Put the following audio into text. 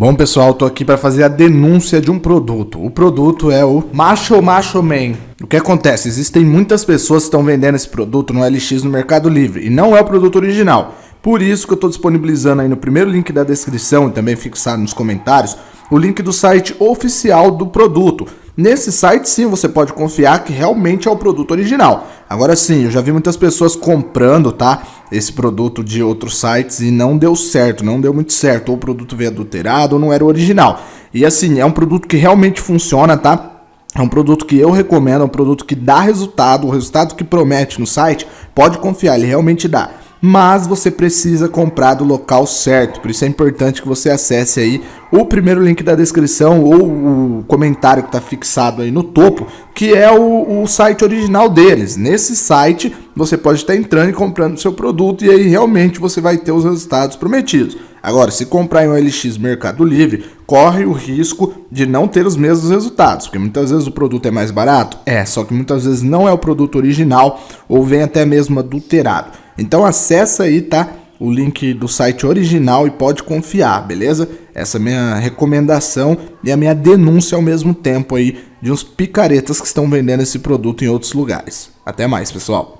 Bom, pessoal, tô aqui para fazer a denúncia de um produto. O produto é o Macho Macho Man. O que acontece? Existem muitas pessoas que estão vendendo esse produto no LX no Mercado Livre e não é o produto original. Por isso que eu estou disponibilizando aí no primeiro link da descrição e também fixado nos comentários o link do site oficial do produto. Nesse site sim você pode confiar que realmente é o produto original. Agora sim, eu já vi muitas pessoas comprando, tá? Esse produto de outros sites e não deu certo, não deu muito certo. Ou o produto veio adulterado ou não era o original. E assim, é um produto que realmente funciona, tá? É um produto que eu recomendo, é um produto que dá resultado, o resultado que promete no site, pode confiar, ele realmente dá mas você precisa comprar do local certo. Por isso é importante que você acesse aí o primeiro link da descrição ou o comentário que está fixado aí no topo, que é o, o, site original deles. Nesse site você pode estar entrando e comprando seu produto e aí realmente você vai ter os resultados prometidos. Agora, se comprar em um LX Mercado Livre, corre o risco de não ter os mesmos resultados, porque muitas vezes o produto é mais barato, é, só que muitas vezes não é o produto original ou vem até mesmo adulterado. Então acessa aí, tá? O link do site original e pode confiar, beleza? Essa é minha recomendação e a minha denúncia ao mesmo tempo aí de uns picaretas que estão vendendo esse produto em outros lugares. Até mais, pessoal!